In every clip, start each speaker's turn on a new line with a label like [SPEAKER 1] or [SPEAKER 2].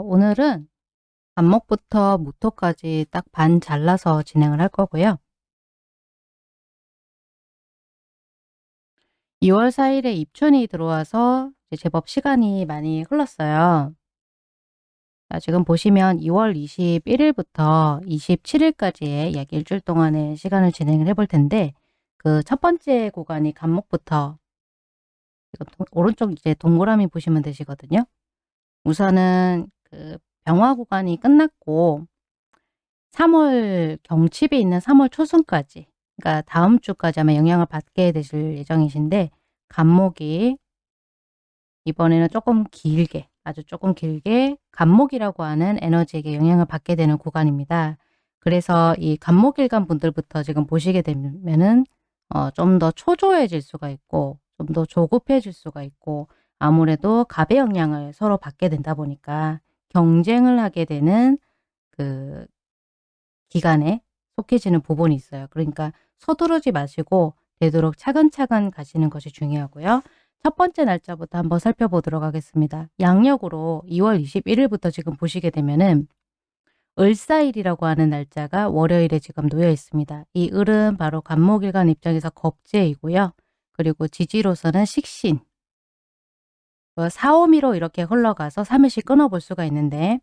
[SPEAKER 1] 오늘은 간목부터 무토까지 딱 반 잘라서 진행을 할 거고요. 2월 4일에 입춘이 들어와서 제법 시간이 많이 흘렀어요. 자, 지금 보시면 2월 21일부터 27일까지의 약 일주일 동안의 시간을 진행을 해볼 텐데 그 첫 번째 구간이 간목부터 지금 동, 오른쪽 이제 동그라미 보시면 되시거든요. 우선은 그 병화 구간이 끝났고 3월 경칩이 있는 3월 초순까지 그러니까 다음 주까지 아마 영향을 받게 되실 예정이신데 간목이 이번에는 조금 길게 아주 조금 길게 간목이라고 하는 에너지에게 영향을 받게 되는 구간입니다. 그래서 이 간목일간 분들부터 지금 보시게 되면은 어, 좀 더 초조해질 수가 있고 좀 더 조급해질 수가 있고 아무래도 갑의 영향을 서로 받게 된다 보니까 경쟁을 하게 되는 그 기간에 속해지는 부분이 있어요. 그러니까 서두르지 마시고 되도록 차근차근 가시는 것이 중요하고요. 첫 번째 날짜부터 한번 살펴보도록 하겠습니다. 양력으로 2월 21일부터 지금 보시게 되면은 을사일이라고 하는 날짜가 월요일에 지금 놓여 있습니다. 이 을은 바로 간목일간 입장에서 겁재이고요. 그리고 지지로서는 식신, 4, 5미로 이렇게 흘러가서 3일씩 끊어볼 수가 있는데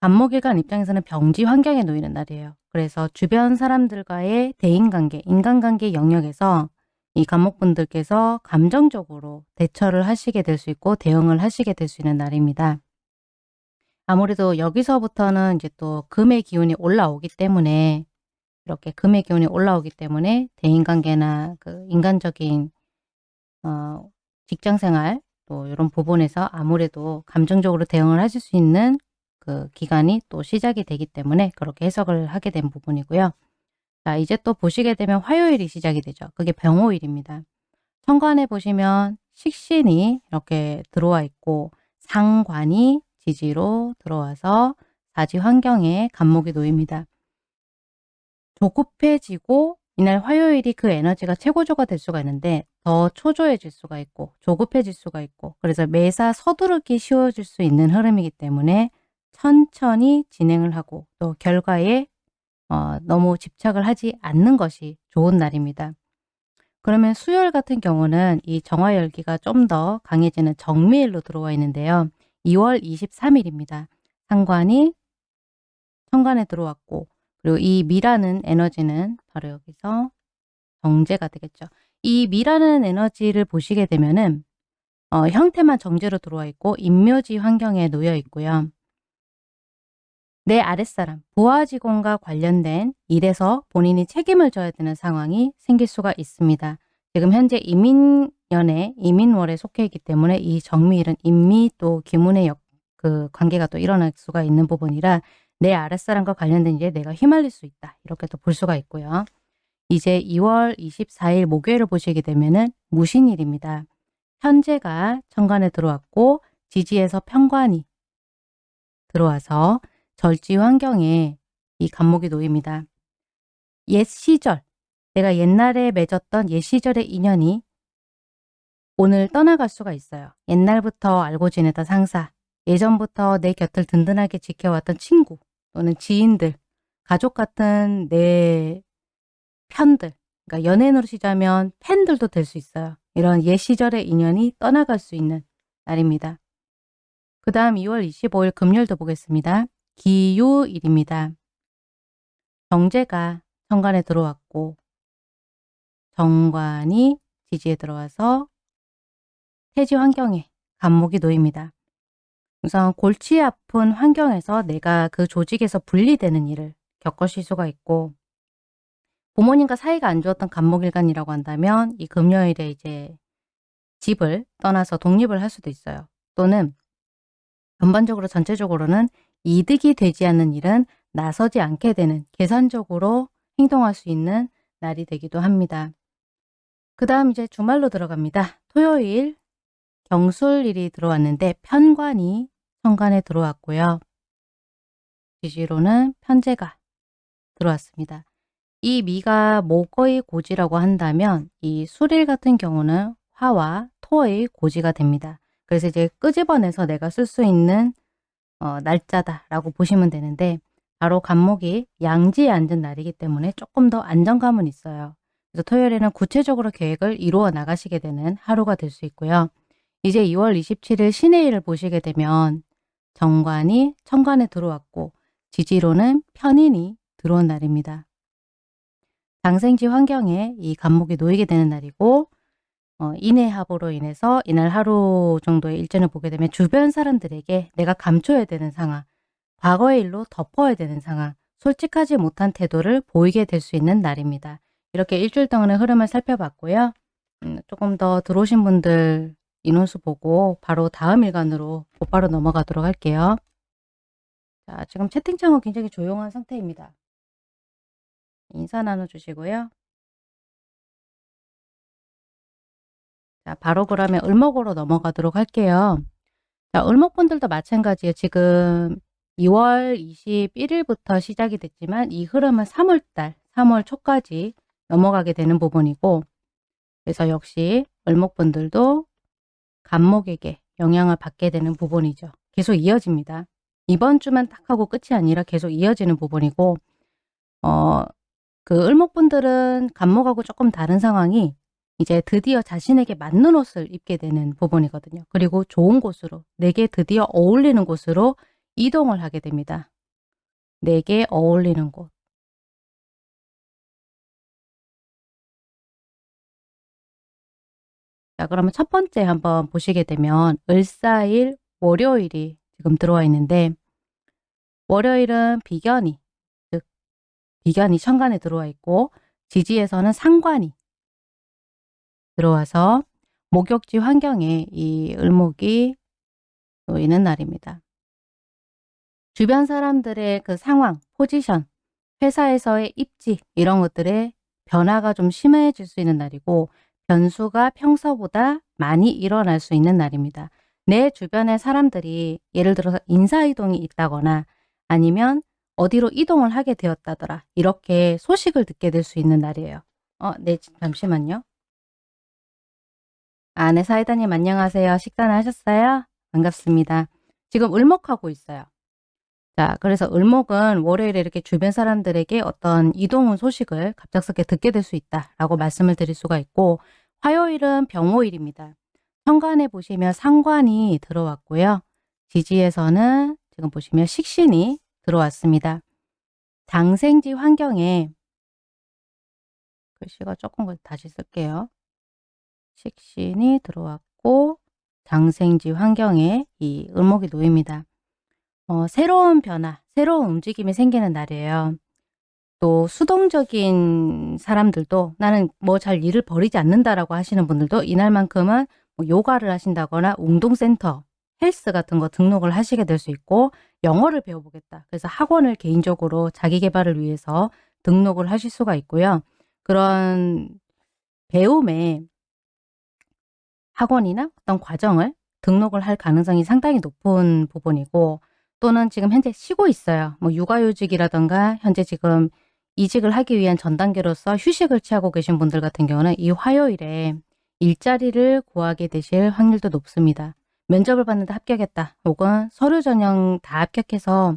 [SPEAKER 1] 간목일간 입장에서는 병지 환경에 놓이는 날이에요. 그래서 주변 사람들과의 대인관계, 인간관계 영역에서 이 간목분들께서 감정적으로 대처를 하시게 될 수 있고 대응을 하시게 될 수 있는 날입니다. 아무래도 여기서부터는 이제 또 금의 기운이 올라오기 때문에 이렇게 금의 기운이 올라오기 때문에 대인관계나 그 인간적인 어, 직장생활 또 이런 부분에서 아무래도 감정적으로 대응을 하실 수 있는 그 기간이 또 시작이 되기 때문에 그렇게 해석을 하게 된 부분이고요. 자 이제 또 보시게 되면 화요일이 시작이 되죠. 그게 병호일입니다. 천간에 보시면 식신이 이렇게 들어와 있고 상관이 지지로 들어와서 사지 환경에 간목이 놓입니다. 조급해지고 이날 화요일이 그 에너지가 최고조가 될 수가 있는데 더 초조해질 수가 있고 조급해질 수가 있고 그래서 매사 서두르기 쉬워질 수 있는 흐름이기 때문에 천천히 진행을 하고 또 결과에 어, 너무 집착을 하지 않는 것이 좋은 날입니다. 그러면 수요일 같은 경우는 이 정화열기가 좀 더 강해지는 정미일로 들어와 있는데요. 2월 23일입니다. 상관이 천간에 들어왔고 그리고 이 미라는 에너지는 바로 여기서 정제가 되겠죠. 이 미라는 에너지를 보시게 되면은 어, 형태만 정제로 들어와 있고 인묘지 환경에 놓여 있고요. 내 아랫사람, 부하 직원과 관련된 일에서 본인이 책임을 져야 되는 상황이 생길 수가 있습니다. 지금 현재 이민년에 이민월에 속해 있기 때문에 이 정미일은 인미 또 기문의 역, 그 관계가 또 일어날 수가 있는 부분이라 내 아랫사람과 관련된 일에 내가 휘말릴 수 있다. 이렇게 또볼 수가 있고요. 이제 2월 24일 목요일을 보시게 되면 은 무신일입니다. 현재가 천간에 들어왔고 지지에서 편관이 들어와서 절지 환경에 이 간목이 놓입니다. 옛 시절, 내가 옛날에 맺었던 옛 시절의 인연이 오늘 떠나갈 수가 있어요. 옛날부터 알고 지내던 상사, 예전부터 내 곁을 든든하게 지켜왔던 친구 또는 지인들, 가족 같은 내 편들, 그러니까 연예인으로 시자면 팬들도 될 수 있어요. 이런 옛 시절의 인연이 떠나갈 수 있는 날입니다. 그 다음 2월 25일 금요일도 보겠습니다. 기요일입니다. 정제가 정관에 들어왔고 정관이 지지에 들어와서 태지 환경에 간목이 놓입니다. 우선 골치 아픈 환경에서 내가 그 조직에서 분리되는 일을 겪으실 수가 있고 부모님과 사이가 안 좋았던 간목일간이라고 한다면 이 금요일에 이제 집을 떠나서 독립을 할 수도 있어요. 또는 전반적으로 전체적으로는 이득이 되지 않는 일은 나서지 않게 되는 계산적으로 행동할 수 있는 날이 되기도 합니다. 그 다음 이제 주말로 들어갑니다. 토요일 경술일이 들어왔는데 편관이 천간에 들어왔고요. 지지로는 편제가 들어왔습니다. 이 미가 목의 고지라고 한다면 이 수릴 같은 경우는 화와 토의 고지가 됩니다. 그래서 이제 끄집어내서 내가 쓸 수 있는 어, 날짜다라고 보시면 되는데 바로 간목이 양지에 앉은 날이기 때문에 조금 더 안정감은 있어요. 그래서 토요일에는 구체적으로 계획을 이루어 나가시게 되는 하루가 될 수 있고요. 이제 2월 27일 신의 일을 보시게 되면 정관이 천간에 들어왔고 지지로는 편인이 들어온 날입니다. 장생지 환경에 이 간목이 놓이게 되는 날이고 어, 인해합으로 인해서 이날 하루 정도의 일정을 보게 되면 주변 사람들에게 내가 감춰야 되는 상황, 과거의 일로 덮어야 되는 상황, 솔직하지 못한 태도를 보이게 될 수 있는 날입니다. 이렇게 일주일 동안의 흐름을 살펴봤고요. 음, 조금 더 들어오신 분들 인원수 보고 바로 다음 일간으로 곧바로 넘어가도록 할게요. 자, 지금 채팅창은 굉장히 조용한 상태입니다. 인사 나눠주시고요. 자, 바로 그러면 을목으로 넘어가도록 할게요. 자, 을목분들도 마찬가지예요. 지금 2월 21일부터 시작이 됐지만 이 흐름은 3월달, 3월 초까지 넘어가게 되는 부분이고 그래서 역시 을목분들도 간목에게 영향을 받게 되는 부분이죠. 계속 이어집니다. 이번 주만 딱 하고 끝이 아니라 계속 이어지는 부분이고 어, 그 을목분들은 간목하고 조금 다른 상황이 이제 드디어 자신에게 맞는 옷을 입게 되는 부분이거든요. 그리고 좋은 곳으로 내게 드디어 어울리는 곳으로 이동을 하게 됩니다. 내게 어울리는 곳. 자 그러면 첫 번째 한번 보시게 되면 을사일 월요일이 지금 들어와 있는데 월요일은 비견이 즉 비견이 천간에 들어와 있고 지지에서는 상관이 들어와서 목욕지 환경에 이 을목이 놓이는 날입니다. 주변 사람들의 그 상황, 포지션, 회사에서의 입지 이런 것들의 변화가 좀 심해질 수 있는 날이고 변수가 평소보다 많이 일어날 수 있는 날입니다. 내 주변의 사람들이 예를 들어서 인사이동이 있다거나 아니면 어디로 이동을 하게 되었다더라 이렇게 소식을 듣게 될 수 있는 날이에요. 어, 네, 잠시만요. 아, 네, 사이다님 안녕하세요. 식사는 하셨어요? 반갑습니다. 지금 을목하고 있어요. 자, 그래서 을목은 월요일에 이렇게 주변 사람들에게 어떤 이동운 소식을 갑작스럽게 듣게 될 수 있다라고 말씀을 드릴 수가 있고 화요일은 병호일입니다. 현관에 보시면 상관이 들어왔고요. 지지에서는 지금 보시면 식신이 들어왔습니다. 장생지 환경에 글씨가 조금 다시 쓸게요. 식신이 들어왔고 장생지 환경에 이 을목이 놓입니다. 어, 새로운 변화, 새로운 움직임이 생기는 날이에요. 또 수동적인 사람들도 나는 뭐 잘 일을 버리지 않는다라고 하시는 분들도 이날만큼은 뭐 요가를 하신다거나 운동센터, 헬스 같은 거 등록을 하시게 될 수 있고 영어를 배워보겠다. 그래서 학원을 개인적으로 자기 개발을 위해서 등록을 하실 수가 있고요. 그런 배움에 학원이나 어떤 과정을 등록을 할 가능성이 상당히 높은 부분이고 또는 지금 현재 쉬고 있어요. 뭐 육아휴직이라던가 현재 지금 이직을 하기 위한 전 단계로서 휴식을 취하고 계신 분들 같은 경우는 이 화요일에 일자리를 구하게 되실 확률도 높습니다. 면접을 봤는데 합격했다. 혹은 서류 전형 다 합격해서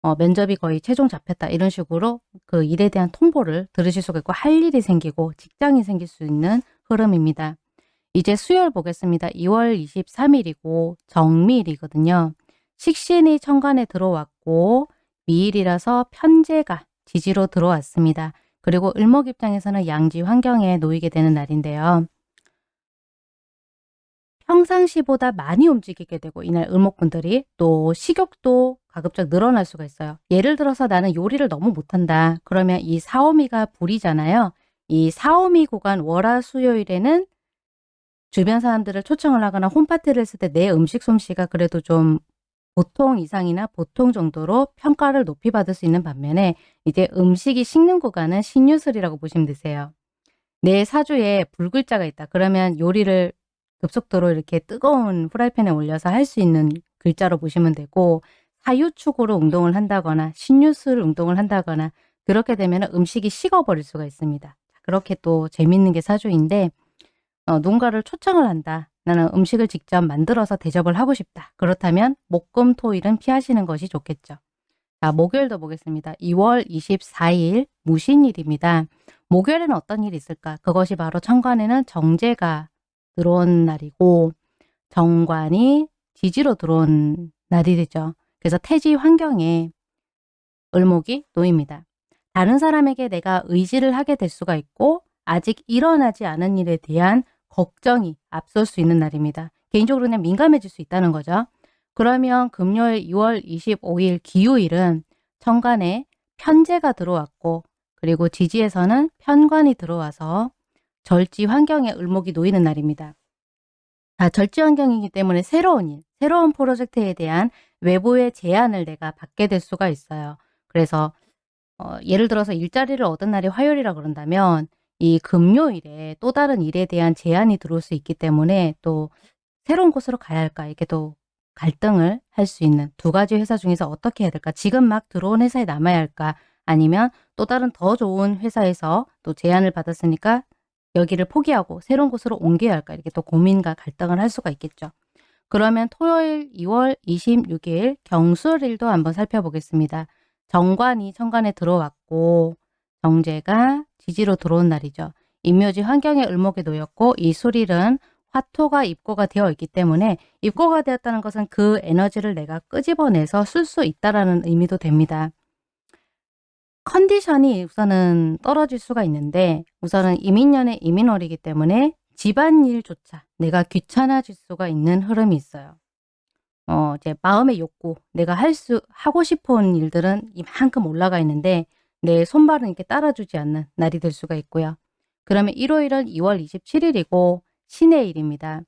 [SPEAKER 1] 어, 면접이 거의 최종 잡혔다. 이런 식으로 그 일에 대한 통보를 들으실 수가 있고 할 일이 생기고 직장이 생길 수 있는 흐름입니다. 이제 수요일 보겠습니다. 2월 23일이고 정미일이거든요. 식신이 천간에 들어왔고 미일이라서 편제가 지지로 들어왔습니다. 그리고 을목 입장에서는 양지 환경에 놓이게 되는 날인데요. 평상시보다 많이 움직이게 되고 이날 을목분들이 또 식욕도 가급적 늘어날 수가 있어요. 예를 들어서 나는 요리를 너무 못한다. 그러면 이 사오미가 불이잖아요. 이 사오미 구간 월화 수요일에는 주변 사람들을 초청을 하거나 홈파티를 했을 때 내 음식 솜씨가 그래도 좀 보통 이상이나 보통 정도로 평가를 높이 받을 수 있는 반면에 이제 음식이 식는 구간은 신유술이라고 보시면 되세요. 내 사주에 불글자가 있다. 그러면 요리를 급속도로 이렇게 뜨거운 프라이팬에 올려서 할 수 있는 글자로 보시면 되고 사유축으로 운동을 한다거나 신유술 운동을 한다거나 그렇게 되면 음식이 식어버릴 수가 있습니다. 그렇게 또 재밌는 게 사주인데 어, 누군가를 초청을 한다. 나는 음식을 직접 만들어서 대접을 하고 싶다. 그렇다면 목금 토일은 피하시는 것이 좋겠죠. 자, 목요일도 보겠습니다. 2월 24일 무신일입니다. 목요일에는 어떤 일이 있을까? 그것이 바로 천간에는 정제가 들어온 날이고 정관이 지지로 들어온 날이 되죠. 그래서 태지 환경에 을목이 놓입니다. 다른 사람에게 내가 의지를 하게 될 수가 있고 아직 일어나지 않은 일에 대한 걱정이 앞설 수 있는 날입니다. 개인적으로 그냥 민감해질 수 있다는 거죠. 그러면 금요일 2월 25일 기요일은 천간에 편제가 들어왔고 그리고 지지에서는 편관이 들어와서 절지 환경에 을목이 놓이는 날입니다. 자, 절지 환경이기 때문에 새로운 일, 새로운 프로젝트에 대한 외부의 제안을 내가 받게 될 수가 있어요. 그래서 어, 예를 들어서 일자리를 얻은 날이 화요일이라 그런다면 이 금요일에 또 다른 일에 대한 제안이 들어올 수 있기 때문에 또 새로운 곳으로 가야 할까 이렇게 또 갈등을 할 수 있는 두 가지 회사 중에서 어떻게 해야 될까 지금 막 들어온 회사에 남아야 할까 아니면 또 다른 더 좋은 회사에서 또 제안을 받았으니까 여기를 포기하고 새로운 곳으로 옮겨야 할까 이렇게 또 고민과 갈등을 할 수가 있겠죠. 그러면 토요일 2월 26일 경술일도 한번 살펴보겠습니다. 정관이 천간에 들어왔고 정제가 지지로 들어온 날이죠. 임묘지 환경에 을목에 놓였고 이 수릴은 화토가 입고가 되어 있기 때문에 입고가 되었다는 것은 그 에너지를 내가 끄집어내서 쓸 수 있다라는 의미도 됩니다. 컨디션이 우선은 떨어질 수가 있는데 우선은 이민년의 이민월이기 때문에 집안일조차 내가 귀찮아질 수가 있는 흐름이 있어요. 어, 이제 마음의 욕구, 내가 할 수, 하고 싶은 일들은 이만큼 올라가 있는데 내 손발은 이렇게 따라주지 않는 날이 될 수가 있고요. 그러면 일요일은 2월 27일이고 신의 일입니다.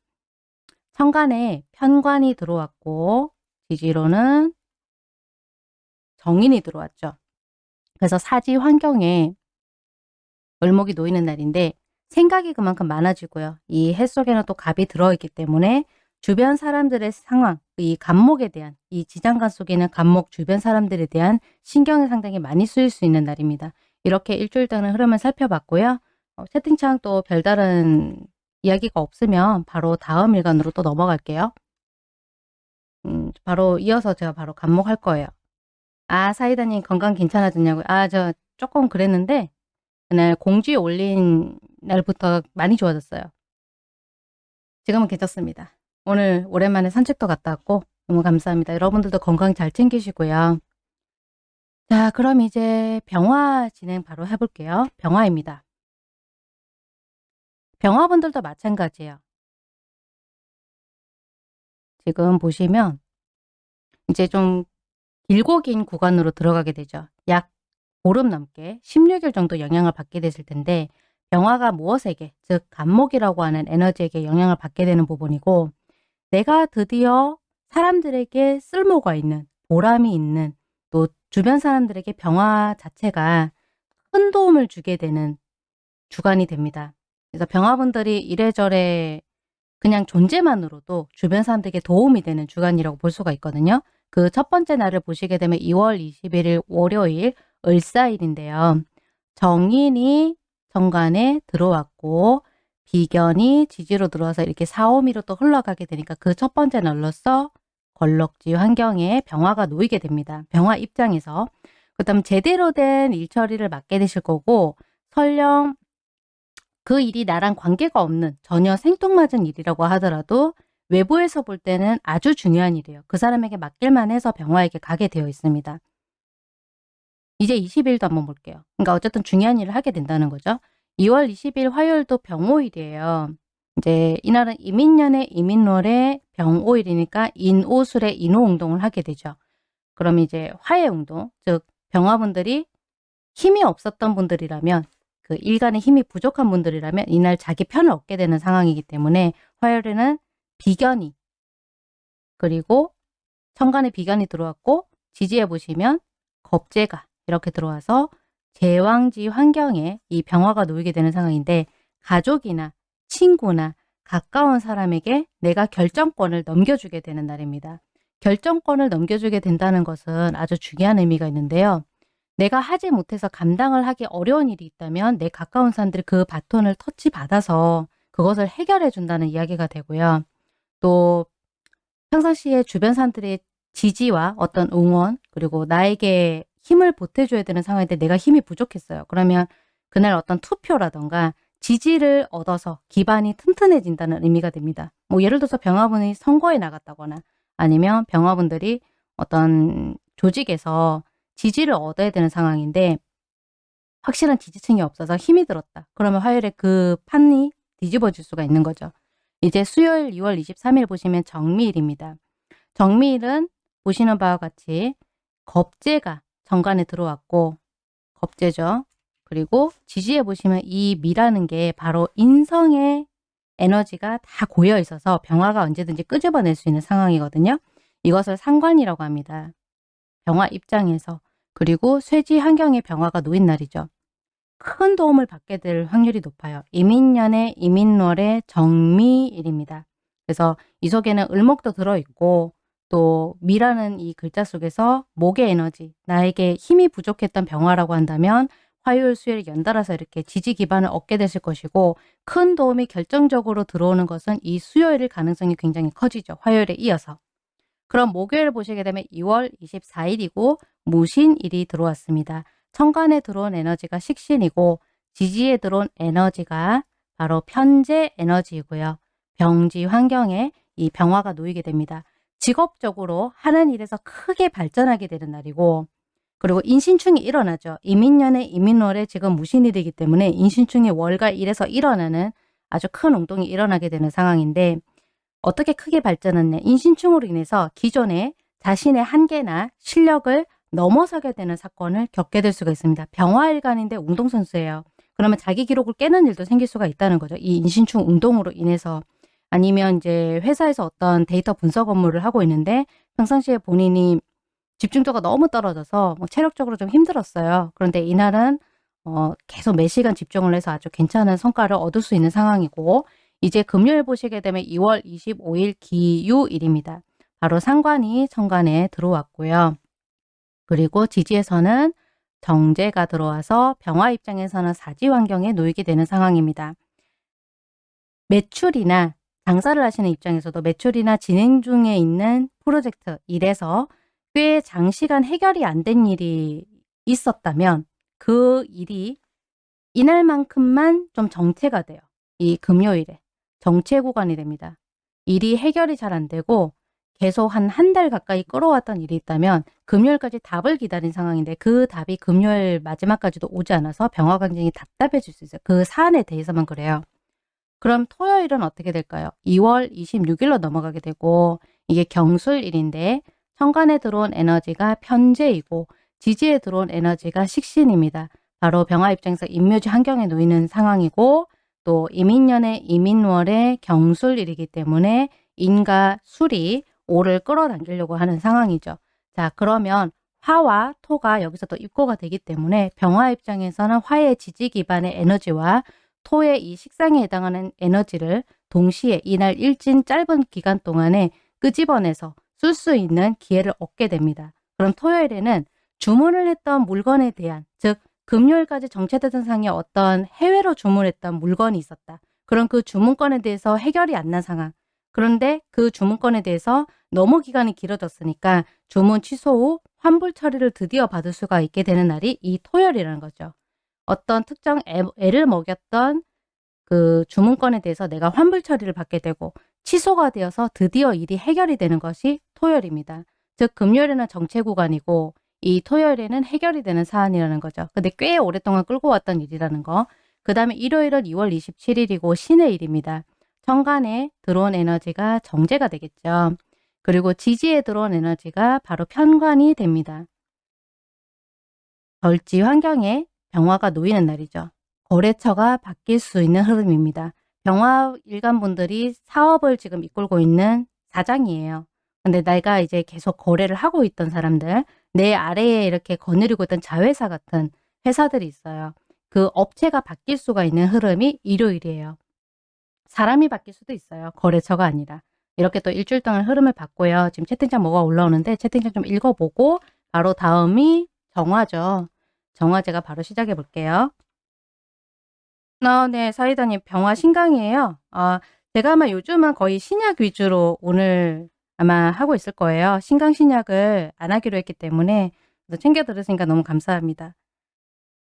[SPEAKER 1] 천간에 편관이 들어왔고 지지로는 정인이 들어왔죠. 그래서 사지 환경에 을목이 놓이는 날인데 생각이 그만큼 많아지고요. 이 해 속에는 또 갑이 들어있기 때문에 주변 사람들의 상황, 이 간목에 대한 이 지장간 속에는 간목 주변 사람들에 대한 신경이 상당히 많이 쓰일 수 있는 날입니다. 이렇게 일주일 동안 흐름을 살펴봤고요. 어, 채팅창 또 별다른 이야기가 없으면 바로 다음 일간으로 또 넘어갈게요. 음, 바로 이어서 제가 바로 간목할 거예요. 아 사이다님 건강 괜찮아졌냐고요? 아 저 조금 그랬는데 그날 공지 올린 날부터 많이 좋아졌어요. 지금은 괜찮습니다. 오늘 오랜만에 산책도 갔다 왔고 너무 감사합니다. 여러분들도 건강 잘 챙기시고요. 자 그럼 이제 병화 진행 바로 해볼게요. 병화입니다. 병화분들도 마찬가지예요. 지금 보시면 이제 좀 길고 긴 구간으로 들어가게 되죠. 약 보름 넘게 16일 정도 영향을 받게 되실 텐데 병화가 무엇에게 즉 간목이라고 하는 에너지에게 영향을 받게 되는 부분이고 내가 드디어 사람들에게 쓸모가 있는 보람이 있는 또 주변 사람들에게 병화 자체가 큰 도움을 주게 되는 주간이 됩니다. 그래서 병화분들이 이래저래 그냥 존재만으로도 주변 사람들에게 도움이 되는 주간이라고 볼 수가 있거든요. 그 첫 번째 날을 보시게 되면 2월 21일 월요일 을사일인데요. 정인이 정관에 들어왔고 비견이 지지로 들어와서 이렇게 사오미로 또 흘러가게 되니까 그 첫 번째 날로서 걸럭지 환경에 병화가 놓이게 됩니다. 병화 입장에서. 그 다음 제대로 된 일처리를 맡게 되실 거고 설령 그 일이 나랑 관계가 없는 전혀 생뚱맞은 일이라고 하더라도 외부에서 볼 때는 아주 중요한 일이에요. 그 사람에게 맡길만 해서 병화에게 가게 되어 있습니다. 이제 20일도 한번 볼게요. 그러니까 어쨌든 중요한 일을 하게 된다는 거죠. 2월 20일 화요일도 병오일이에요. 이제 이날은 이민년의 이민월의 병오일이니까 인오술의 인오운동을 하게 되죠. 그럼 이제 화해운동, 즉 병화분들이 힘이 없었던 분들이라면 그 일간의 힘이 부족한 분들이라면 이날 자기 편을 얻게 되는 상황이기 때문에 화요일에는 비견이 그리고 천간에 비견이 들어왔고 지지해 보시면 겁재가 이렇게 들어와서 제왕지 환경에 이 병화가 놓이게 되는 상황인데 가족이나 친구나 가까운 사람에게 내가 결정권을 넘겨주게 되는 날입니다. 결정권을 넘겨주게 된다는 것은 아주 중요한 의미가 있는데요. 내가 하지 못해서 감당을 하기 어려운 일이 있다면 내 가까운 사람들이 그 바톤을 터치받아서 그것을 해결해 준다는 이야기가 되고요. 또 평상시에 주변 사람들의 지지와 어떤 응원 그리고 나에게 힘을 보태줘야 되는 상황인데 내가 힘이 부족했어요. 그러면 그날 어떤 투표라던가 지지를 얻어서 기반이 튼튼해진다는 의미가 됩니다. 뭐 예를 들어서 병화분이 선거에 나갔다거나 아니면 병화분들이 어떤 조직에서 지지를 얻어야 되는 상황인데 확실한 지지층이 없어서 힘이 들었다. 그러면 화요일에 그 판이 뒤집어질 수가 있는 거죠. 이제 수요일 2월 23일 보시면 정미일입니다. 정미일은 보시는 바와 같이 겁재가 정관에 들어왔고 겁재죠. 그리고 지지에 보시면 이 미라는 게 바로 인성의 에너지가 다 고여 있어서 병화가 언제든지 끄집어낼 수 있는 상황이거든요. 이것을 상관이라고 합니다. 병화 입장에서 그리고 쇠지 환경에 병화가 놓인 날이죠. 큰 도움을 받게 될 확률이 높아요. 이민년의 이민월의 정미일입니다. 그래서 이 속에는 을목도 들어있고 또 미라는 이 글자 속에서 목의 에너지, 나에게 힘이 부족했던 병화라고 한다면 화요일, 수요일 연달아서 이렇게 지지 기반을 얻게 되실 것이고 큰 도움이 결정적으로 들어오는 것은 이 수요일일 가능성이 굉장히 커지죠. 화요일에 이어서. 그럼 목요일 보시게 되면 2월 24일이고 무신일이 들어왔습니다. 천간에 들어온 에너지가 식신이고 지지에 들어온 에너지가 바로 편재 에너지이고요. 병지 환경에 이 병화가 놓이게 됩니다. 직업적으로 하는 일에서 크게 발전하게 되는 날이고 그리고 인신충이 일어나죠. 이민년의 이민월에 지금 무신일이기 때문에 인신충이 월과 일에서 일어나는 아주 큰 운동이 일어나게 되는 상황인데 어떻게 크게 발전했냐. 인신충으로 인해서 기존에 자신의 한계나 실력을 넘어서게 되는 사건을 겪게 될 수가 있습니다. 병화일간인데 운동선수예요. 그러면 자기 기록을 깨는 일도 생길 수가 있다는 거죠. 이 인신충 운동으로 인해서 아니면 이제 회사에서 어떤 데이터 분석 업무를 하고 있는데 평상시에 본인이 집중도가 너무 떨어져서 뭐 체력적으로 좀 힘들었어요. 그런데 이날은 어, 계속 몇 시간 집중을 해서 아주 괜찮은 성과를 얻을 수 있는 상황이고 이제 금요일 보시게 되면 2월 25일 기유일입니다. 바로 상관이 천간에 들어왔고요. 그리고 지지에서는 정제가 들어와서 병화 입장에서는 사지 환경에 놓이게 되는 상황입니다. 매출이나 장사를 하시는 입장에서도 매출이나 진행 중에 있는 프로젝트 일에서 꽤 장시간 해결이 안 된 일이 있었다면 그 일이 이날만큼만 좀 정체가 돼요. 이 금요일에 정체 구간이 됩니다. 일이 해결이 잘 안 되고 계속 한 한 달 가까이 끌어왔던 일이 있다면 금요일까지 답을 기다린 상황인데 그 답이 금요일 마지막까지도 오지 않아서 병화 강진이 답답해질 수 있어요. 그 사안에 대해서만 그래요. 그럼 토요일은 어떻게 될까요? 2월 26일로 넘어가게 되고 이게 경술일인데 천간에 들어온 에너지가 편재이고 지지에 들어온 에너지가 식신입니다. 바로 병화 입장에서 임묘지 환경에 놓이는 상황이고 또 이민년의 이민월의 경술일이기 때문에 인과 술이 오를 끌어당기려고 하는 상황이죠. 자 그러면 화와 토가 여기서 또 입고가 되기 때문에 병화 입장에서는 화의 지지 기반의 에너지와 토의 이 식상에 해당하는 에너지를 동시에 이날 일진 짧은 기간 동안에 끄집어내서 쓸 수 있는 기회를 얻게 됩니다. 그럼 토요일에는 주문을 했던 물건에 대한 즉 금요일까지 정체되던 상에 어떤 해외로 주문했던 물건이 있었다. 그럼 그 주문건에 대해서 해결이 안 난 상황. 그런데 그 주문건에 대해서 너무 기간이 길어졌으니까 주문 취소 후 환불 처리를 드디어 받을 수가 있게 되는 날이 이 토요일이라는 거죠. 어떤 특정 애, 를 먹였던 그 주문건에 대해서 내가 환불 처리를 받게 되고 취소가 되어서 드디어 일이 해결이 되는 것이 토요일입니다. 즉 금요일에는 정체 구간이고 이 토요일에는 해결이 되는 사안이라는 거죠. 근데 꽤 오랫동안 끌고 왔던 일이라는 거. 그 다음에 일요일은 2월 27일이고 신의 일입니다. 천간에 들어온 에너지가 정제가 되겠죠. 그리고 지지에 들어온 에너지가 바로 편관이 됩니다. 절지 환경에 병화가 놓이는 날이죠. 거래처가 바뀔 수 있는 흐름입니다. 병화 일간분들이 사업을 지금 이끌고 있는 사장이에요. 근데 내가 이제 계속 거래를 하고 있던 사람들, 내 아래에 이렇게 거느리고 있던 자회사 같은 회사들이 있어요. 그 업체가 바뀔 수가 있는 흐름이 일요일이에요. 사람이 바뀔 수도 있어요. 거래처가 아니라. 이렇게 또 일주일 동안 흐름을 봤고요. 지금 채팅창 뭐가 올라오는데 채팅창 좀 읽어보고 바로 다음이 정화죠. 정화 제가 바로 시작해 볼게요. 아 네. 사이다님 병화 신강이에요. 아 제가 아마 요즘은 거의 신약 위주로 오늘 아마 하고 있을 거예요. 신강 신약을 안 하기로 했기 때문에 챙겨 들으시니까 너무 감사합니다.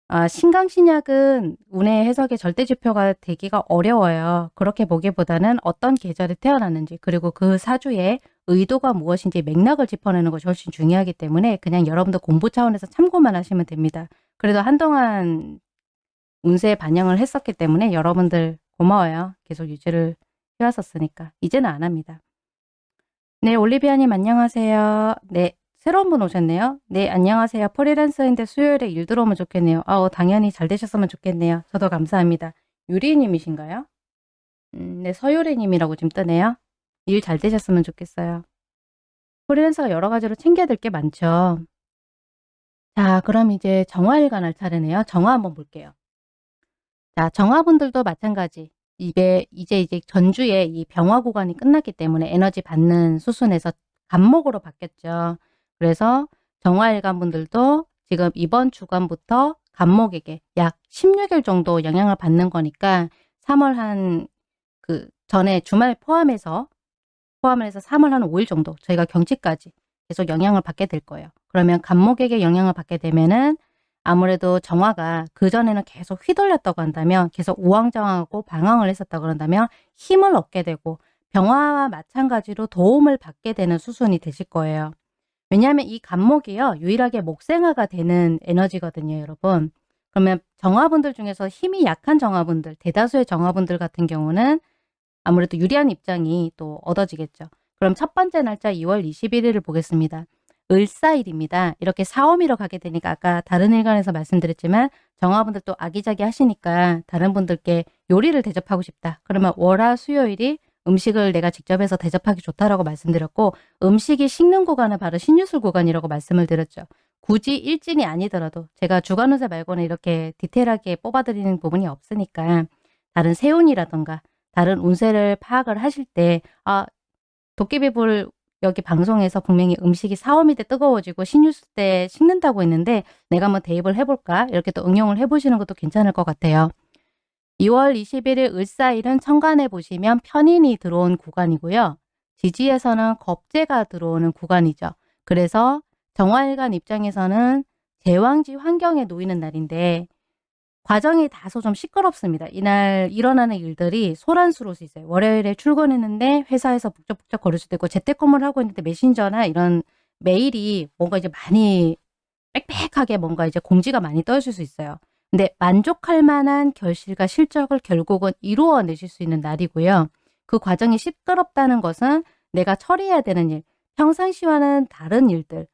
[SPEAKER 1] 아 신강 신약은 운의 해석의 절대 지표가 되기가 어려워요. 그렇게 보기보다는 어떤 계절에 태어났는지 그리고 그 사주의 의도가 무엇인지 맥락을 짚어내는 것이 훨씬 중요하기 때문에 그냥 여러분들 공부 차원에서 참고만 하시면 됩니다. 그래도 한동안 운세에 반영을 했었기 때문에 여러분들 고마워요. 계속 유지를 해 왔었으니까. 이제는 안 합니다. 네. 올리비아님 안녕하세요. 네. 새로운 분 오셨네요. 네. 안녕하세요. 프리랜서인데 수요일에 일 들어오면 좋겠네요. 아 당연히 잘 되셨으면 좋겠네요. 저도 감사합니다. 유리님이신가요? 음 네. 서유리님이라고 지금 뜨네요. 일 잘 되셨으면 좋겠어요. 프리랜서가 여러 가지로 챙겨야 될 게 많죠. 자 그럼 이제 정화일관 할 차례네요. 정화 한번 볼게요. 자 정화분들도 마찬가지. 입에 이제 이제 전주에 이 병화 구간이 끝났기 때문에 에너지 받는 수순에서 간목으로 바뀌었죠. 그래서 정화일관 분들도 지금 이번 주간부터 간목에게 약 16일 정도 영향을 받는 거니까 3월 한 그 전에 주말 포함해서 포함을 해서 3월 한 5일 정도 저희가 경치까지 계속 영향을 받게 될 거예요. 그러면 간목에게 영향을 받게 되면은 아무래도 정화가 그전에는 계속 휘둘렸다고 한다면 계속 우왕좌왕하고 방황을 했었다고 그런다면 힘을 얻게 되고 병화와 마찬가지로 도움을 받게 되는 수순이 되실 거예요. 왜냐하면 이 간목이요. 유일하게 목생화가 되는 에너지거든요. 여러분. 그러면 정화분들 중에서 힘이 약한 정화분들 대다수의 정화분들 같은 경우는 아무래도 유리한 입장이 또 얻어지겠죠. 그럼 첫 번째 날짜 2월 21일을 보겠습니다. 을사일입니다. 이렇게 사오미로 가게 되니까 아까 다른 일간에서 말씀드렸지만 정화분들 또 아기자기 하시니까 다른 분들께 요리를 대접하고 싶다. 그러면 월화 수요일이 음식을 내가 직접 해서 대접하기 좋다라고 말씀드렸고 음식이 식는 구간은 바로 신유술 구간이라고 말씀을 드렸죠. 굳이 일진이 아니더라도 제가 주간운세 말고는 이렇게 디테일하게 뽑아드리는 부분이 없으니까 다른 세운이라던가 다른 운세를 파악을 하실 때 아, 도깨비불 여기 방송에서 분명히 음식이 사오미 때 뜨거워지고 신유수 때 식는다고 했는데 내가 한번 대입을 해볼까? 이렇게 또 응용을 해보시는 것도 괜찮을 것 같아요. 2월 21일 을사일은 천간에 보시면 편인이 들어온 구간이고요. 지지에서는 겁재가 들어오는 구간이죠. 그래서 정화일간 입장에서는 제왕지 환경에 놓이는 날인데 과정이 다소 좀 시끄럽습니다. 이날 일어나는 일들이 소란스러울 수 있어요. 월요일에 출근했는데 회사에서 북적북적 거릴 수도 있고 재택근무를 하고 있는데 메신저나 이런 메일이 뭔가 이제 많이 빽빽하게 뭔가 이제 공지가 많이 떠있을 수 있어요. 근데 만족할 만한 결실과 실적을 결국은 이루어내실 수 있는 날이고요. 그 과정이 시끄럽다는 것은 내가 처리해야 되는 일, 평상시와는 다른 일들,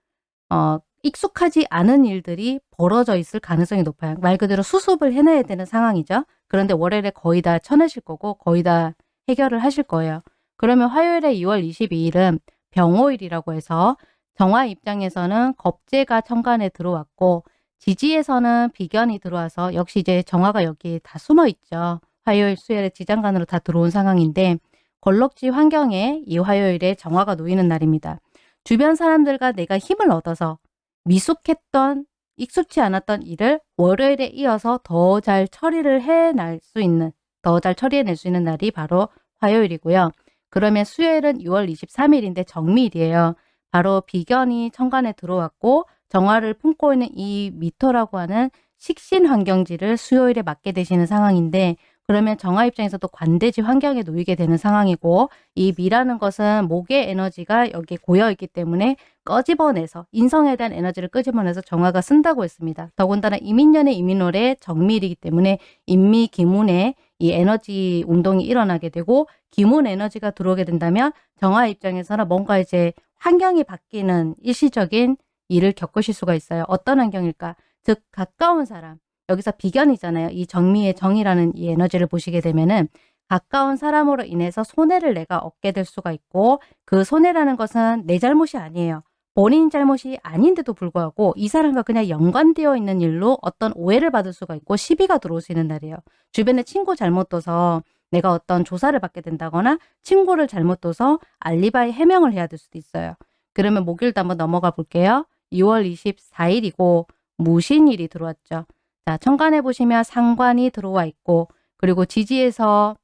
[SPEAKER 1] 어, 익숙하지 않은 일들이 벌어져 있을 가능성이 높아요. 말 그대로 수습을 해내야 되는 상황이죠. 그런데 월요일에 거의 다 쳐내실 거고 거의 다 해결을 하실 거예요. 그러면 화요일에 2월 22일은 병호일이라고 해서 정화 입장에서는 겁재가 천간에 들어왔고 지지에서는 비견이 들어와서 역시 이제 정화가 여기 다 숨어 있죠. 화요일, 수요일에 지장간으로 다 들어온 상황인데 걸럭지 환경에 이 화요일에 정화가 놓이는 날입니다. 주변 사람들과 내가 힘을 얻어서 미숙했던 익숙치 않았던 일을 월요일에 이어서 더 잘 처리를 해낼 수 있는 더 잘 처리해낼 수 있는 날이 바로 화요일이고요. 그러면 수요일은 6월 23일인데 정미일이에요. 바로 비견이 천간에 들어왔고 정화를 품고 있는 이 미토라고 하는 식신 환경지를 수요일에 맞게 되시는 상황인데 그러면 정화 입장에서도 관대지 환경에 놓이게 되는 상황이고 이 미라는 것은 목의 에너지가 여기 고여 있기 때문에 꺼집어내서 인성에 대한 에너지를 끄집어내서 정화가 쓴다고 했습니다. 더군다나 이민년의 이민월의 정밀이기 때문에 인미 기문에 이 에너지 운동이 일어나게 되고 기문 에너지가 들어오게 된다면 정화 입장에서는 뭔가 이제 환경이 바뀌는 일시적인 일을 겪으실 수가 있어요. 어떤 환경일까? 즉 가까운 사람, 여기서 비견이잖아요. 이 정미의 정이라는 이 에너지를 보시게 되면은 가까운 사람으로 인해서 손해를 내가 얻게 될 수가 있고 그 손해라는 것은 내 잘못이 아니에요. 본인 잘못이 아닌데도 불구하고 이 사람과 그냥 연관되어 있는 일로 어떤 오해를 받을 수가 있고 시비가 들어올 수 있는 날이에요. 주변에 친구 잘못 둬서 내가 어떤 조사를 받게 된다거나 친구를 잘못 둬서 알리바이 해명을 해야 될 수도 있어요. 그러면 목요일도 한번 넘어가 볼게요. 2월 24일이고 무신일이 들어왔죠. 자, 천간에 보시면 상관이 들어와 있고 그리고 지지에서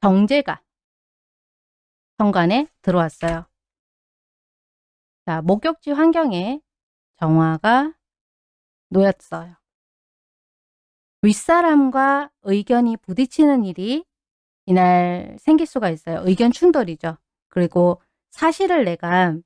[SPEAKER 1] 정제가 천간에 들어왔어요. 자, 목욕지 환경에 정화가 놓였어요. 윗사람과 의견이 부딪히는 일이 이날 생길 수가 있어요. 의견 충돌이죠. 그리고 사실을 내가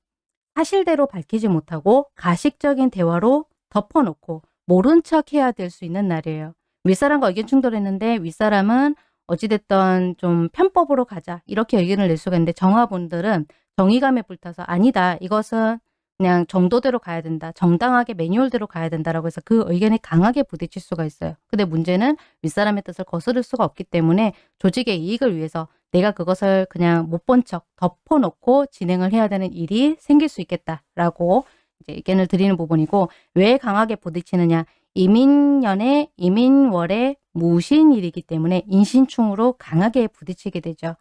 [SPEAKER 1] 사실대로 밝히지 못하고 가식적인 대화로 덮어놓고 모른 척 해야 될 수 있는 날이에요. 윗사람과 의견 충돌했는데 윗사람은 어찌됐던 좀 편법으로 가자 이렇게 의견을 낼 수가 있는데 정화분들은 정의감에 불타서 아니다 이것은 그냥 정도대로 가야 된다. 정당하게 매뉴얼대로 가야 된다라고 해서 그 의견에 강하게 부딪힐 수가 있어요. 근데 문제는 윗사람의 뜻을 거스를 수가 없기 때문에 조직의 이익을 위해서 내가 그것을 그냥 못 본 척 덮어놓고 진행을 해야 되는 일이 생길 수 있겠다라고 이제 의견을 드리는 부분이고 왜 강하게 부딪히느냐 이민년의 이민월의 무신일이기 때문에 인신충으로 강하게 부딪히게 되죠.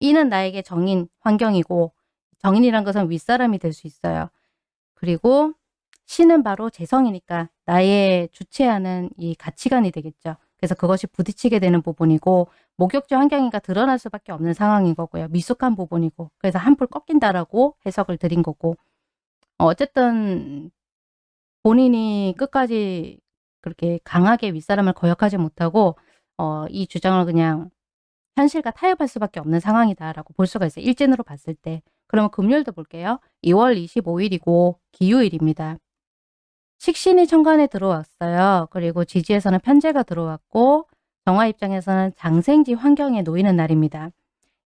[SPEAKER 1] 이는 나에게 정인 환경이고 정인이란 것은 윗사람이 될 수 있어요. 그리고 신은 바로 재성이니까 나의 주체하는 이 가치관이 되겠죠. 그래서 그것이 부딪히게 되는 부분이고 목욕지 환경이가 드러날 수밖에 없는 상황인 거고요. 미숙한 부분이고 그래서 한풀 꺾인다라고 해석을 드린 거고 어, 어쨌든 본인이 끝까지 그렇게 강하게 윗사람을 거역하지 못하고 어, 이 주장을 그냥 현실과 타협할 수밖에 없는 상황이다라고 볼 수가 있어요. 일진으로 봤을 때. 그러면 금요일도 볼게요. 2월 25일이고 기요일입니다. 식신이 천간에 들어왔어요. 그리고 지지에서는 편제가 들어왔고 정화 입장에서는 장생지 환경에 놓이는 날입니다.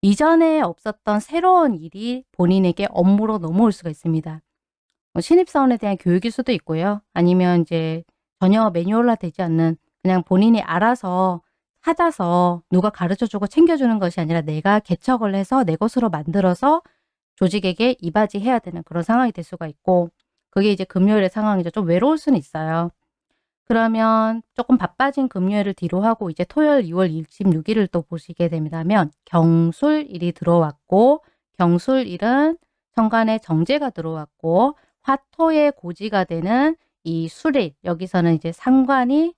[SPEAKER 1] 이전에 없었던 새로운 일이 본인에게 업무로 넘어올 수가 있습니다. 뭐 신입사원에 대한 교육일 수도 있고요. 아니면 이제 전혀 매뉴얼화 되지 않는 그냥 본인이 알아서 찾아서 누가 가르쳐주고 챙겨주는 것이 아니라 내가 개척을 해서 내 것으로 만들어서 조직에게 이바지해야 되는 그런 상황이 될 수가 있고 그게 이제 금요일의 상황이죠. 좀 외로울 수는 있어요. 그러면 조금 바빠진 금요일을 뒤로 하고 이제 토요일 2월 26일을 또 보시게 됩니다면 경술일이 들어왔고 경술일은 천간에 정제가 들어왔고 화토의 고지가 되는 이 술일 여기서는 이제 상관이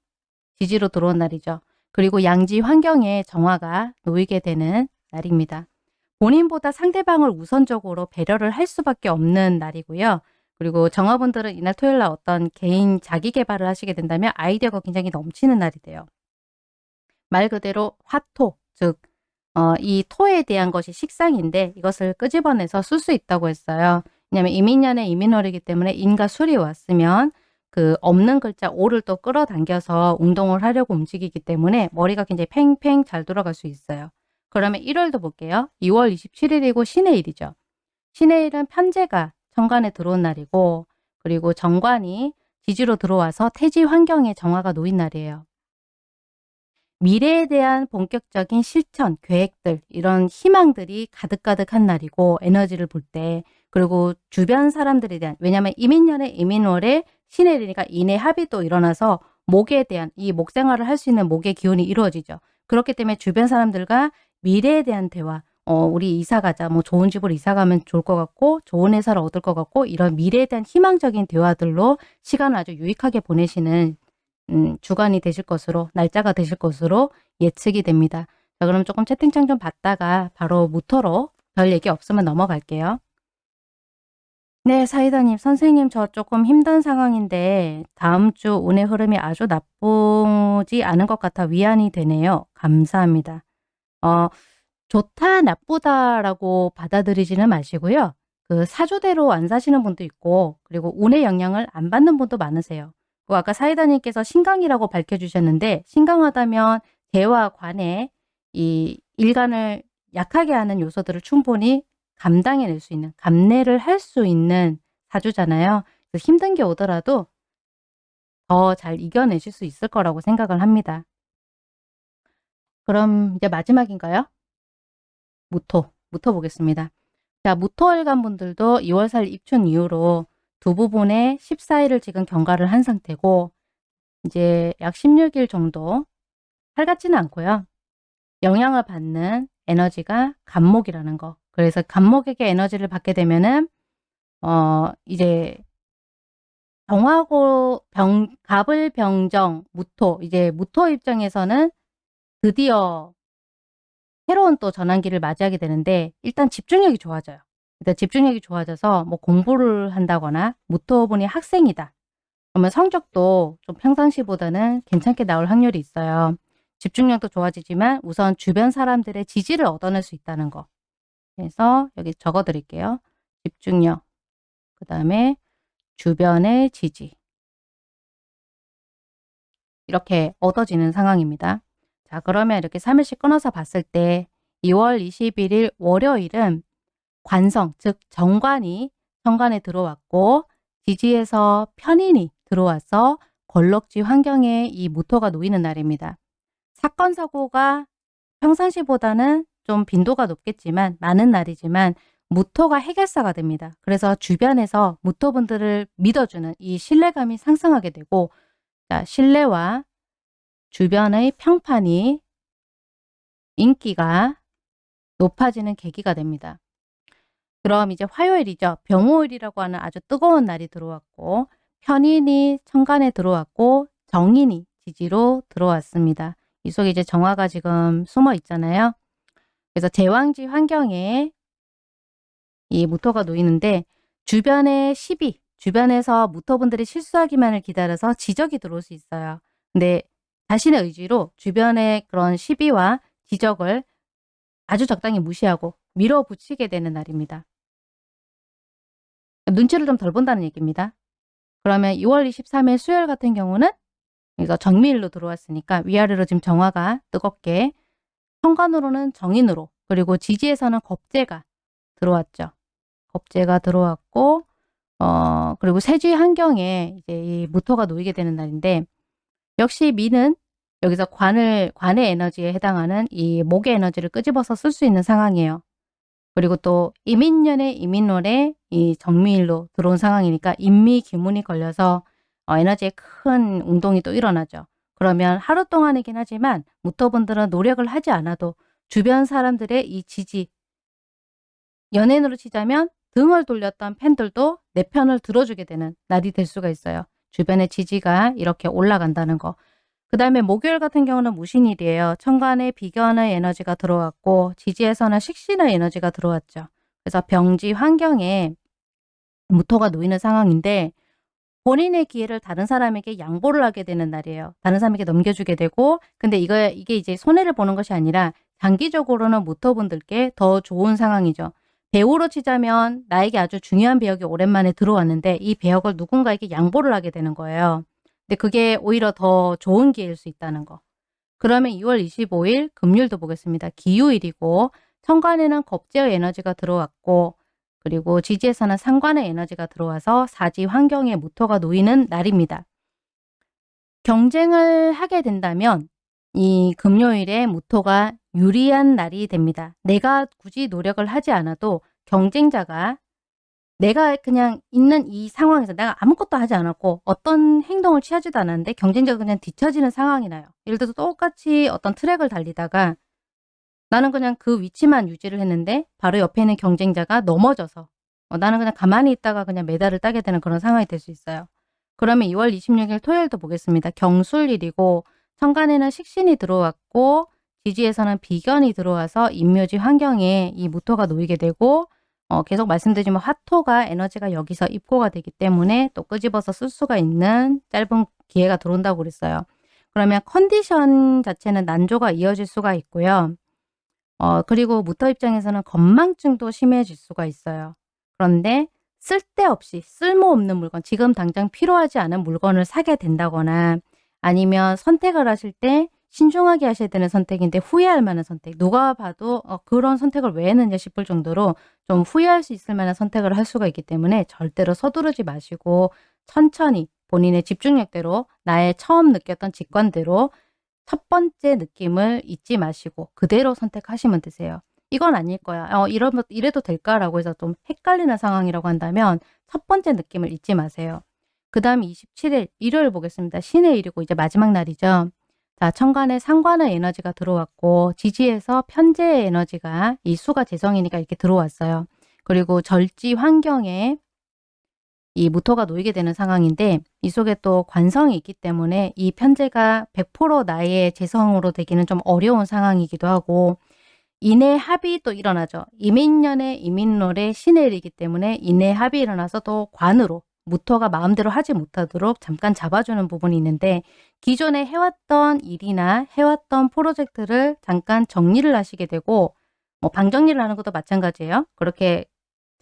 [SPEAKER 1] 지지로 들어온 날이죠. 그리고 양지 환경에 정화가 놓이게 되는 날입니다. 본인보다 상대방을 우선적으로 배려를 할 수밖에 없는 날이고요. 그리고 정화분들은 이날 토요일 날 어떤 개인 자기 개발을 하시게 된다면 아이디어가 굉장히 넘치는 날이 돼요. 말 그대로 화토, 즉, 어, 이 토에 대한 것이 식상인데 이것을 끄집어내서 쓸 수 있다고 했어요. 왜냐하면 이민년의 이민월이기 때문에 인과 술이 왔으면 그 없는 글자 오를 또 끌어당겨서 운동을 하려고 움직이기 때문에 머리가 굉장히 팽팽 잘 돌아갈 수 있어요. 그러면 1월도 볼게요. 2월 27일이고 신의 일이죠. 신의 일은 편제가 정관에 들어온 날이고 그리고 정관이 지지로 들어와서 태지 환경에 정화가 놓인 날이에요. 미래에 대한 본격적인 실천, 계획들 이런 희망들이 가득가득한 날이고 에너지를 볼 때 그리고 주변 사람들에 대한 왜냐하면 이민년에 이민월에 인의 합이 또 일어나서 목에 대한 이 목생활을 할 수 있는 목의 기운이 이루어지죠. 그렇기 때문에 주변 사람들과 미래에 대한 대화 어, 우리 이사 가자. 뭐 좋은 집으로 이사 가면 좋을 것 같고 좋은 회사를 얻을 것 같고 이런 미래에 대한 희망적인 대화들로 시간을 아주 유익하게 보내시는 음, 주간이 되실 것으로 날짜가 되실 것으로 예측이 됩니다. 자 그럼 조금 채팅창 좀 봤다가 바로 무토로 별 얘기 없으면 넘어갈게요. 네, 사이다님, 선생님, 저 조금 힘든 상황인데 다음 주 운의 흐름이 아주 나쁘지 않은 것 같아 위안이 되네요. 감사합니다. 어, 좋다, 나쁘다라고 받아들이지는 마시고요. 그 사주대로 안 사시는 분도 있고 그리고 운의 영향을 안 받는 분도 많으세요. 그 아까 사이다님께서 신강이라고 밝혀주셨는데 신강하다면 대와 관에 이 일간을 약하게 하는 요소들을 충분히 감당해낼 수 있는 감내를 할 수 있는 사주잖아요. 힘든 게 오더라도 더 잘 이겨내실 수 있을 거라고 생각을 합니다. 그럼 이제 마지막인가요? 무토, 무토 보겠습니다. 자, 무토일간 분들도 2월 4일 입춘 이후로 두 부분에 14일을 지금 경과를 한 상태고 이제 약 16일 정도 살같지는 않고요. 영향을 받는 에너지가 간목이라는 거. 그래서 간목에게 에너지를 받게 되면은 어 이제 정하고 병 갑을 병정 무토 이제 무토 입장에서는 드디어 새로운 또 전환기를 맞이하게 되는데 일단 집중력이 좋아져요. 일단 집중력이 좋아져서 뭐 공부를 한다거나 무토분이 학생이다. 그러면 성적도 좀 평상시보다는 괜찮게 나올 확률이 있어요. 집중력도 좋아지지만 우선 주변 사람들의 지지를 얻어낼 수 있다는 거. 그래서 여기 적어 드릴게요. 집중력, 그 다음에 주변의 지지. 이렇게 얻어지는 상황입니다. 자 그러면 이렇게 3일씩 끊어서 봤을 때 2월 21일 월요일은 관성 즉 정관이 정관에 들어왔고 지지에서 편인이 들어와서 걸럭지 환경에 이 무토가 놓이는 날입니다. 사건 사고가 평상시보다는 좀 빈도가 높겠지만 많은 날이지만 무토가 해결사가 됩니다. 그래서 주변에서 무토분들을 믿어주는 이 신뢰감이 상승하게 되고 자, 신뢰와 주변의 평판이 인기가 높아지는 계기가 됩니다. 그럼 이제 화요일이죠. 병호일이라고 하는 아주 뜨거운 날이 들어왔고 편인이 천간에 들어왔고 정인이 지지로 들어왔습니다. 이 속에 이제 정화가 지금 숨어 있잖아요. 그래서 제왕지 환경에 이 무토가 놓이는데 주변에 시비, 주변에서 무토분들이 실수하기만을 기다려서 지적이 들어올 수 있어요. 근데 자신의 의지로 주변의 그런 시비와 지적을 아주 적당히 무시하고 밀어붙이게 되는 날입니다. 눈치를 좀 덜 본다는 얘기입니다. 그러면 2월 23일 수요일 같은 경우는 이거 정미일로 들어왔으니까 위아래로 지금 정화가 뜨겁게 현관으로는 정인으로 그리고 지지에서는 겁재가 들어왔죠. 겁재가 들어왔고 어 그리고 세지 환경에 이제 이 무토가 놓이게 되는 날인데 역시 미는 여기서 관을 관의 에너지에 해당하는 이 목의 에너지를 끄집어서 쓸 수 있는 상황이에요. 그리고 또 이민년의 이민월에 이 정미일로 들어온 상황이니까 인미 기문이 걸려서 어, 에너지에 큰 운동이 또 일어나죠. 그러면 하루 동안이긴 하지만 무토분들은 노력을 하지 않아도 주변 사람들의 이 지지 연예인으로 치자면 등을 돌렸던 팬들도 내 편을 들어주게 되는 날이 될 수가 있어요. 주변의 지지가 이렇게 올라간다는 거. 그 다음에 목요일 같은 경우는 무신일이에요. 천간에 비견의 에너지가 들어왔고 지지에서는 식신의 에너지가 들어왔죠. 그래서 병지 환경에 무토가 놓이는 상황인데 본인의 기회를 다른 사람에게 양보를 하게 되는 날이에요. 다른 사람에게 넘겨주게 되고 근데 이거 이게 이제 손해를 보는 것이 아니라 장기적으로는 무토분들께 더 좋은 상황이죠. 배우로 치자면 나에게 아주 중요한 배역이 오랜만에 들어왔는데 이 배역을 누군가에게 양보를 하게 되는 거예요. 근데 그게 오히려 더 좋은 기회일 수 있다는 거. 그러면 2월 25일 금요일도 보겠습니다. 기요일이고 천간에는 겁제의 에너지가 들어왔고 그리고 지지에서는 상관의 에너지가 들어와서 사지 환경에 무토가 놓이는 날입니다. 경쟁을 하게 된다면 이 금요일에 무토가 유리한 날이 됩니다. 내가 굳이 노력을 하지 않아도 경쟁자가 내가 그냥 있는 이 상황에서 내가 아무것도 하지 않았고 어떤 행동을 취하지도 않았는데 경쟁자가 그냥 뒤처지는 상황이 나요. 예를 들어서 똑같이 어떤 트랙을 달리다가 나는 그냥 그 위치만 유지를 했는데 바로 옆에 있는 경쟁자가 넘어져서 어, 나는 그냥 가만히 있다가 그냥 메달을 따게 되는 그런 상황이 될 수 있어요. 그러면 2월 26일 토요일도 보겠습니다. 경술일이고 천간에는 식신이 들어왔고 지지에서는 비견이 들어와서 인묘지 환경에 이 무토가 놓이게 되고 어, 계속 말씀드리지만 화토가 에너지가 여기서 입고가 되기 때문에 또 끄집어서 쓸 수가 있는 짧은 기회가 들어온다고 그랬어요. 그러면 컨디션 자체는 난조가 이어질 수가 있고요. 어, 그리고 무터 입장에서는 건망증도 심해질 수가 있어요. 그런데 쓸데없이 쓸모없는 물건, 지금 당장 필요하지 않은 물건을 사게 된다거나 아니면 선택을 하실 때 신중하게 하셔야 되는 선택인데 후회할 만한 선택. 누가 봐도 어, 그런 선택을 왜 했느냐 싶을 정도로 좀 후회할 수 있을 만한 선택을 할 수가 있기 때문에 절대로 서두르지 마시고 천천히 본인의 집중력대로 나의 처음 느꼈던 직관대로 첫 번째 느낌을 잊지 마시고 그대로 선택하시면 되세요. 이건 아닐 거야. 어, 이러면, 이래도 될까라고 해서 좀 헷갈리는 상황이라고 한다면 첫 번째 느낌을 잊지 마세요. 그 다음 27일 일요일 보겠습니다. 신의 일이고 이제 마지막 날이죠. 자, 천간에 상관의 에너지가 들어왔고 지지에서 편재의 에너지가 이 수가 재성이니까 이렇게 들어왔어요. 그리고 절지 환경에 이 무토가 놓이게 되는 상황인데 이 속에 또 관성이 있기 때문에 이 편제가 100% 나의 재성으로 되기는 좀 어려운 상황이기도 하고 인의 합이 또 일어나죠. 이민년의 이민롤의 신의 일이기 때문에 인의 합이 일어나서 또 관으로 무토가 마음대로 하지 못하도록 잠깐 잡아주는 부분이 있는데 기존에 해왔던 일이나 해왔던 프로젝트를 잠깐 정리를 하시게 되고 뭐 방정리를 하는 것도 마찬가지예요. 그렇게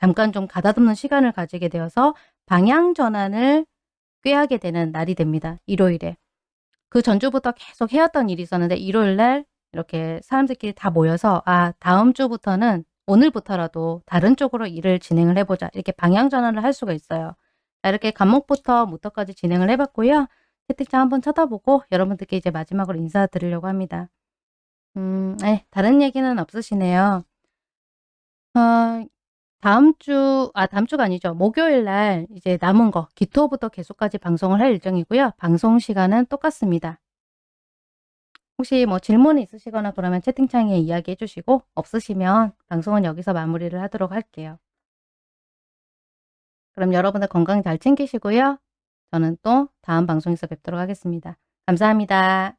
[SPEAKER 1] 잠깐 좀 가다듬는 시간을 가지게 되어서 방향 전환을 꾀하게 되는 날이 됩니다. 일요일에. 그 전주부터 계속 해왔던 일이 있었는데 일요일 날 이렇게 사람들끼리 다 모여서 아 다음 주부터는 오늘부터라도 다른 쪽으로 일을 진행을 해보자. 이렇게 방향 전환을 할 수가 있어요. 자, 이렇게 간목부터 무토까지 진행을 해봤고요. 채팅창 한번 쳐다보고 여러분들께 이제 마지막으로 인사드리려고 합니다. 음, 네, 다른 얘기는 없으시네요. 어, 다음 주, 아, 다음 주가 아니죠. 목요일 날 이제 남은 거, 기토부터 계속까지 방송을 할 예정이고요. 방송 시간은 똑같습니다. 혹시 뭐 질문이 있으시거나 그러면 채팅창에 이야기해 주시고 없으시면 방송은 여기서 마무리를 하도록 할게요. 그럼 여러분들 건강 잘 챙기시고요. 저는 또 다음 방송에서 뵙도록 하겠습니다. 감사합니다.